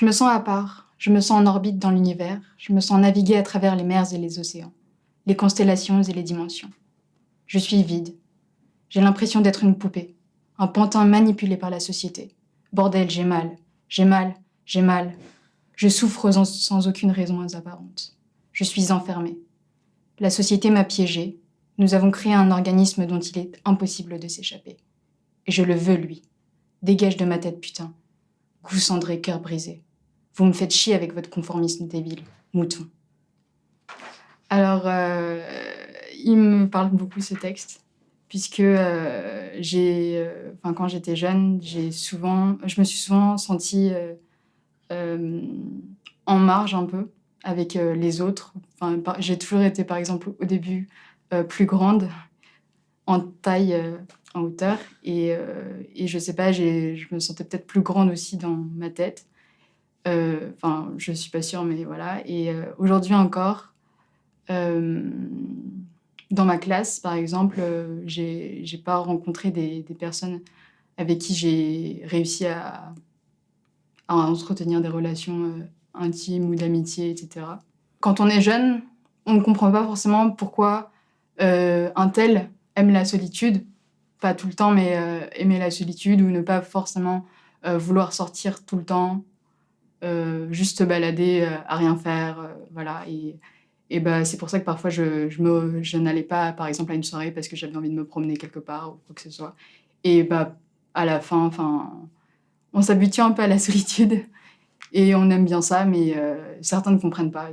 Je me sens à part, je me sens en orbite dans l'univers, je me sens naviguer à travers les mers et les océans, les constellations et les dimensions. Je suis vide. J'ai l'impression d'être une poupée, un pantin manipulé par la société. Bordel, j'ai mal, j'ai mal, j'ai mal. Je souffre sans, aucune raison apparente. Je suis enfermée. La société m'a piégée. Nous avons créé un organisme dont il est impossible de s'échapper. Et je le veux, lui. Dégage de ma tête, putain. Goût cendré, cœur brisé. Vous me faites chier avec votre conformisme débile. Mouton. Alors, euh, il me parle beaucoup ce texte, puisque euh, j'ai, euh, enfin, quand j'étais jeune, souvent, je me suis souvent sentie en marge un peu avec les autres. J'ai toujours été, par exemple, au début, plus grande en taille, en hauteur, et, euh, et je sais pas, je me sentais peut-être plus grande aussi dans ma tête. Euh, Enfin, je suis pas sûre, mais voilà. Et euh, aujourd'hui encore, euh, dans ma classe, par exemple, j'ai j'ai pas rencontré des, personnes avec qui j'ai réussi à, entretenir des relations intimes ou d'amitié, etc. Quand on est jeune, on ne comprend pas forcément pourquoi un tel aime la solitude, pas tout le temps, mais euh, aimer la solitude ou ne pas forcément vouloir sortir tout le temps, juste se balader euh, à rien faire, euh, voilà. Et, bah, c'est pour ça que parfois je, je, n'allais pas, par exemple, à une soirée parce que j'avais envie de me promener quelque part ou quoi que ce soit. Et bah, à la fin, enfin, on s'habitue un peu à la solitude et on aime bien ça, mais euh, certains ne comprennent pas.